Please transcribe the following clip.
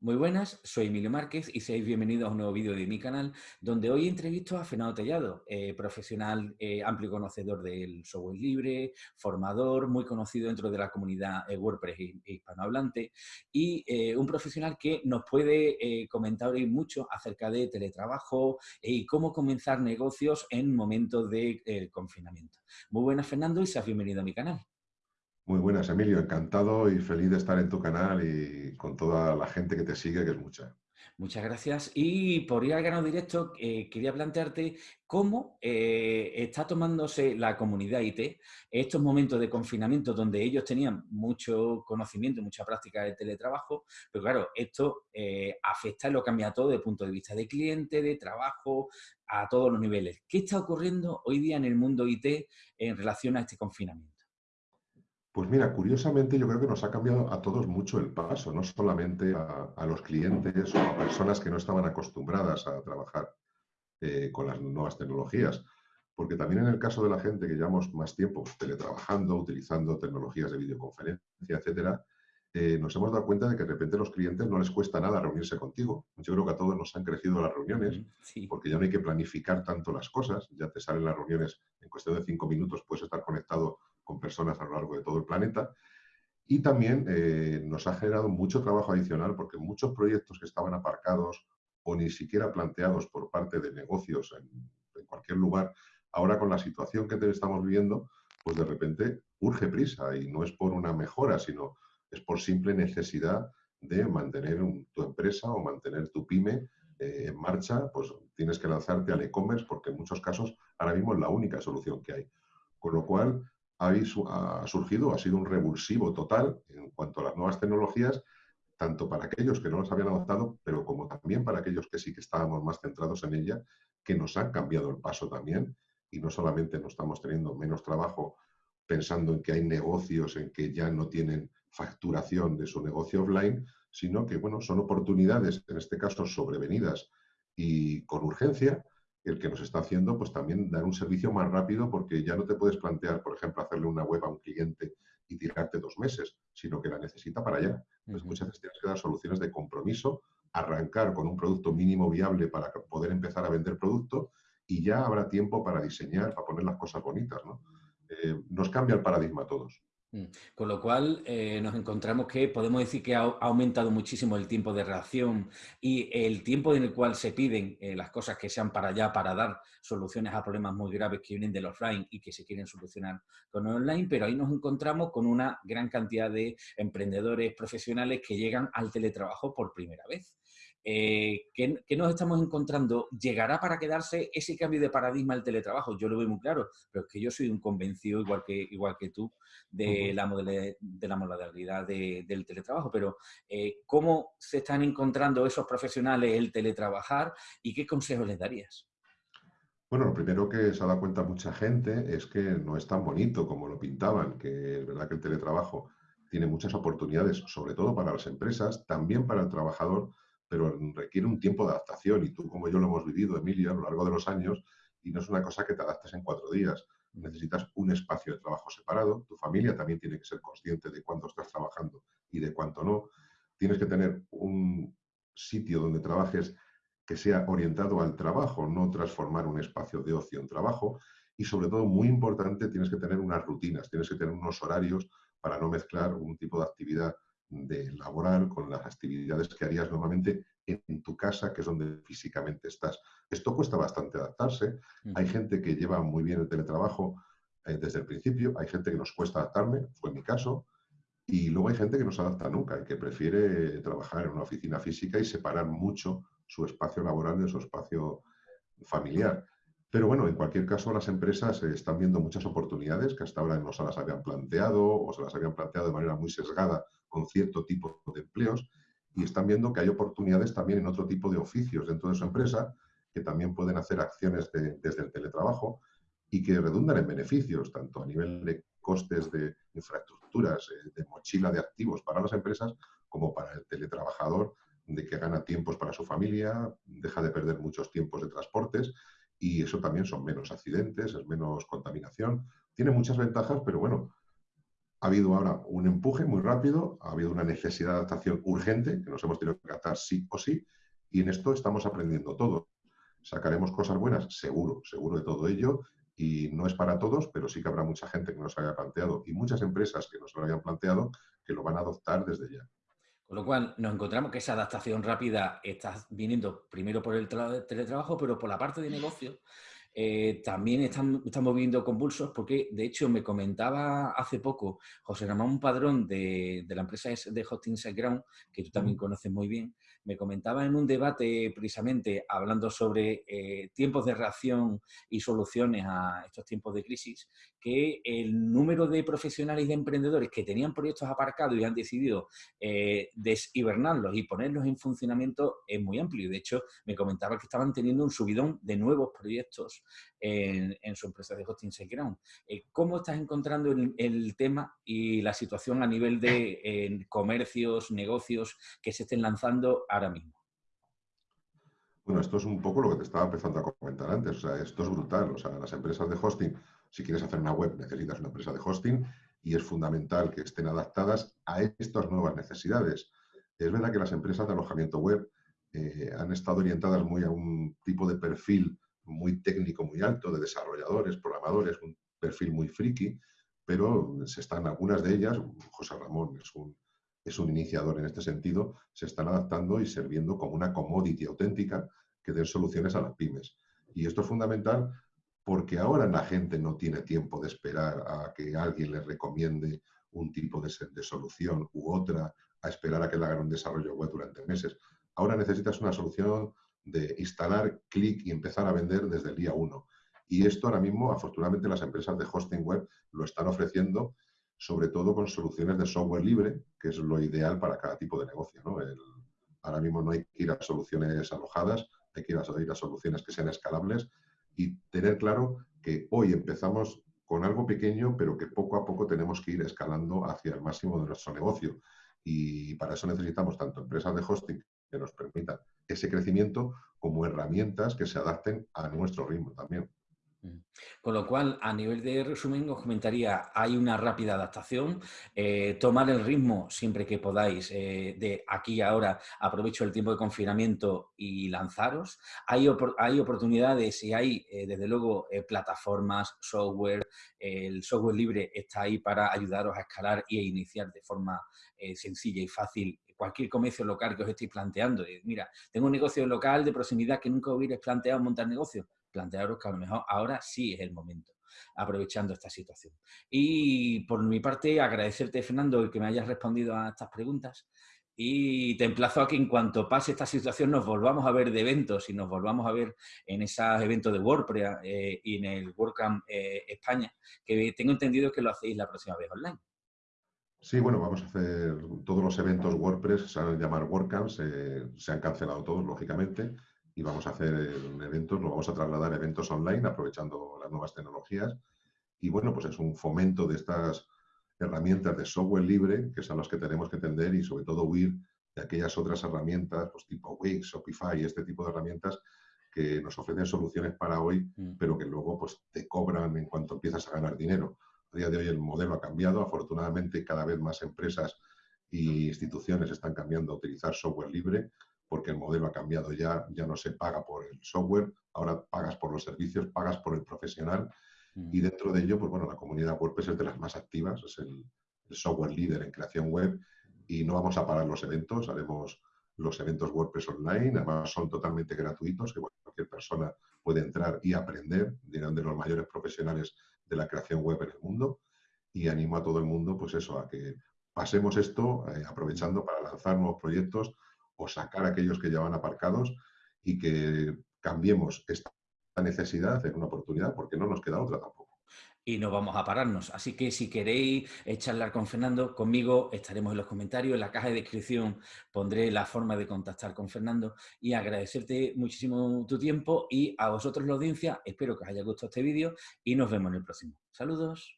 Muy buenas, soy Emilio Márquez y seáis bienvenidos a un nuevo vídeo de mi canal donde hoy entrevisto a Fernando Tellado, eh, profesional eh, amplio conocedor del software libre, formador, muy conocido dentro de la comunidad eh, WordPress hispanohablante y un profesional que nos puede comentar hoy mucho acerca de teletrabajo y cómo comenzar negocios en momentos de confinamiento. Muy buenas Fernando y seas bienvenido a mi canal. Muy buenas, Emilio. Encantado y feliz de estar en tu canal y con toda la gente que te sigue, que es mucha. Muchas gracias. Y por ir al grano directo, eh, quería plantearte cómo eh, está tomándose la comunidad IT estos momentos de confinamiento donde ellos tenían mucho conocimiento, mucha práctica de teletrabajo, pero claro, esto eh, afecta y lo cambia todo desde el punto de vista de cliente, de trabajo, a todos los niveles. ¿Qué está ocurriendo hoy día en el mundo IT en relación a este confinamiento? Pues mira, curiosamente yo creo que nos ha cambiado a todos mucho el paso, no solamente a, los clientes o a personas que no estaban acostumbradas a trabajar eh, con las nuevas tecnologías, porque también en el caso de la gente que llevamos más tiempo teletrabajando, utilizando tecnologías de videoconferencia, etcétera, eh, nos hemos dado cuenta de que de repente a los clientes no les cuesta nada reunirse contigo. Yo creo que a todos nos han crecido las reuniones, porque ya no hay que planificar tanto las cosas, ya te salen las reuniones en cuestión de cinco minutos, puedes estar conectado con personas a lo largo de todo el planeta. Y también eh, nos ha generado mucho trabajo adicional porque muchos proyectos que estaban aparcados o ni siquiera planteados por parte de negocios en, cualquier lugar, ahora con la situación que estamos viviendo, pues de repente urge prisa y no es por una mejora, sino es por simple necesidad de mantener tu empresa o mantener tu pyme eh, en marcha, pues tienes que lanzarte al e-commerce porque en muchos casos ahora mismo es la única solución que hay. Con lo cual, ha surgido, ha sido un revulsivo total en cuanto a las nuevas tecnologías, tanto para aquellos que no las habían adoptado, pero como también para aquellos que sí que estábamos más centrados en ella, que nos han cambiado el paso también. Y no solamente no estamos teniendo menos trabajo pensando en que hay negocios en que ya no tienen facturación de su negocio offline, sino que bueno, son oportunidades, en este caso sobrevenidas y con urgencia, el que nos está haciendo pues también dar un servicio más rápido porque ya no te puedes plantear, por ejemplo, hacerle una web a un cliente y tirarte dos meses, sino que la necesita para allá. Pues muchas veces tienes que dar soluciones de compromiso, arrancar con un producto mínimo viable para poder empezar a vender producto y ya habrá tiempo para diseñar, para poner las cosas bonitas. ¿no? Eh, nos cambia el paradigma a todos. Mm. Con lo cual eh, nos encontramos que podemos decir que ha, aumentado muchísimo el tiempo de reacción y el tiempo en el cual se piden eh, las cosas que sean para allá, para dar soluciones a problemas muy graves que vienen del offline y que se quieren solucionar con online, pero ahí nos encontramos con una gran cantidad de emprendedores profesionales que llegan al teletrabajo por primera vez. Eh, ¿qué, nos estamos encontrando? ¿Llegará para quedarse ese cambio de paradigma al teletrabajo? Yo lo veo muy claro, pero es que yo soy un convencido, igual que, igual que tú, de, la, modalidad, de la modalidad del teletrabajo. Pero, eh, ¿cómo se están encontrando esos profesionales el teletrabajar y qué consejos les darías? Bueno, lo primero que se ha dado cuenta mucha gente es que no es tan bonito como lo pintaban, que es verdad que el teletrabajo tiene muchas oportunidades, sobre todo para las empresas, también para el trabajador, pero requiere un tiempo de adaptación y tú como yo lo hemos vivido, Emilia, a lo largo de los años, y no es una cosa que te adaptes en cuatro días. Necesitas un espacio de trabajo separado, tu familia también tiene que ser consciente de cuánto estás trabajando y de cuánto no. Tienes que tener un sitio donde trabajes que sea orientado al trabajo, no transformar un espacio de ocio en trabajo. Y sobre todo, muy importante, tienes que tener unas rutinas, tienes que tener unos horarios para no mezclar un tipo de actividad de laboral con las actividades que harías normalmente en tu casa, que es donde físicamente estás. Esto cuesta bastante adaptarse. Hay gente que lleva muy bien el teletrabajo eh, desde el principio, hay gente que nos cuesta adaptarme, fue mi caso, y luego hay gente que no se adapta nunca y que prefiere trabajar en una oficina física y separar mucho su espacio laboral de su espacio familiar. Pero bueno, en cualquier caso, las empresas están viendo muchas oportunidades que hasta ahora no se las habían planteado o se las habían planteado de manera muy sesgada con cierto tipo de empleos y están viendo que hay oportunidades también en otro tipo de oficios dentro de su empresa que también pueden hacer acciones desde el teletrabajo y que redundan en beneficios, tanto a nivel de costes de infraestructuras, eh, de mochila de activos para las empresas, como para el teletrabajador, de que gana tiempos para su familia, deja de perder muchos tiempos de transportes y eso también son menos accidentes, es menos contaminación. Tiene muchas ventajas, pero bueno, ha habido ahora un empuje muy rápido, ha habido una necesidad de adaptación urgente, que nos hemos tenido que adaptar sí o sí, y en esto estamos aprendiendo todo. ¿Sacaremos cosas buenas? Seguro, seguro de todo ello, y no es para todos, pero sí que habrá mucha gente que nos haya planteado y muchas empresas que nos lo hayan planteado que lo van a adoptar desde ya. Con lo cual, nos encontramos que esa adaptación rápida está viniendo primero por el teletrabajo, pero por la parte de negocio eh, también están, estamos viendo convulsos porque, de hecho, me comentaba hace poco José Ramón Padrón de, de la empresa de Hosting SiteGround, que tú también conoces muy bien, me comentaba en un debate precisamente hablando sobre eh, tiempos de reacción y soluciones a estos tiempos de crisis, que el número de profesionales y de emprendedores que tenían proyectos aparcados y han decidido eh, deshibernarlos y ponerlos en funcionamiento es muy amplio. De hecho, me comentaba que estaban teniendo un subidón de nuevos proyectos en, su empresa de hosting SiteGround. Eh, ¿Cómo estás encontrando el, tema y la situación a nivel de comercios, negocios que se estén lanzando ahora mismo? Bueno, esto es un poco lo que te estaba empezando a comentar antes. O sea, esto es brutal. O sea, las empresas de hosting, si quieres hacer una web, necesitas una empresa de hosting y es fundamental que estén adaptadas a estas nuevas necesidades. Es verdad que las empresas de alojamiento web eh, han estado orientadas muy a un tipo de perfil muy técnico, muy alto, de desarrolladores, programadores, un perfil muy friki, pero se están algunas de ellas, José Ramón es un, es un iniciador en este sentido, se están adaptando y sirviendo como una commodity auténtica que den soluciones a las pymes. Y esto es fundamental porque ahora la gente no tiene tiempo de esperar a que alguien le recomiende un tipo de, solución u otra, a esperar a que le hagan un desarrollo web durante meses. Ahora necesitas una solución de instalar, clic y empezar a vender desde el día uno. Y esto ahora mismo, afortunadamente, las empresas de hosting web lo están ofreciendo, sobre todo con soluciones de software libre, que es lo ideal para cada tipo de negocio. ahora mismo no hay que ir a soluciones alojadas, hay que ir a soluciones que sean escalables y tener claro que hoy empezamos con algo pequeño, pero que poco a poco tenemos que ir escalando hacia el máximo de nuestro negocio. Y para eso necesitamos tanto empresas de hosting que nos permitan ese crecimiento como herramientas que se adapten a nuestro ritmo también. Con lo cual, a nivel de resumen, os comentaría, hay una rápida adaptación, eh, tomar el ritmo siempre que podáis, eh, de aquí a ahora, aprovecho el tiempo de confinamiento y lanzaros. Hay, hay oportunidades y hay, eh, desde luego, plataformas, software, el software libre está ahí para ayudaros a escalar y a iniciar de forma sencilla y fácil cualquier comercio local que os estéis planteando. Mira, tengo un negocio local de proximidad que nunca hubierais planteado montar negocio. Plantearos que a lo mejor ahora sí es el momento, aprovechando esta situación. Y por mi parte, agradecerte, Fernando, que me hayas respondido a estas preguntas. Y te emplazo a que en cuanto pase esta situación nos volvamos a ver de eventos y nos volvamos a ver en esos eventos de WordPress eh, y en el WordCamp eh, España, que tengo entendido que lo hacéis la próxima vez online. Sí, bueno, vamos a hacer todos los eventos WordPress, se van a llamar WordCamps, eh, se han cancelado todos, lógicamente, y vamos a hacer eventos, lo vamos a trasladar a eventos online, aprovechando las nuevas tecnologías. Y bueno, pues es un fomento de estas herramientas de software libre, que son las que tenemos que entender y sobre todo huir de aquellas otras herramientas, pues tipo Wix, Shopify, este tipo de herramientas que nos ofrecen soluciones para hoy, mm. pero que luego pues te cobran en cuanto empiezas a ganar dinero. A día de hoy el modelo ha cambiado. Afortunadamente, cada vez más empresas e instituciones están cambiando a utilizar software libre porque el modelo ha cambiado ya, ya no se paga por el software, ahora pagas por los servicios, pagas por el profesional. Mm. y dentro de ello, pues bueno, la comunidad WordPress es de las más activas, es el, software líder en creación web y no vamos a parar los eventos, haremos los eventos WordPress online, además son totalmente gratuitos, que cualquier persona puede entrar y aprender, dirán de los mayores profesionales de la creación web en el mundo. Y animo a todo el mundo, pues eso, a que pasemos esto eh, aprovechando para lanzar nuevos proyectos o sacar aquellos que ya van aparcados y que cambiemos esta necesidad en una oportunidad porque no nos queda otra tampoco y no vamos a pararnos. Así que si queréis charlar con Fernando, conmigo estaremos en los comentarios, en la caja de descripción pondré la forma de contactar con Fernando y agradecerte muchísimo tu tiempo y a vosotros la audiencia, espero que os haya gustado este vídeo y nos vemos en el próximo. Saludos.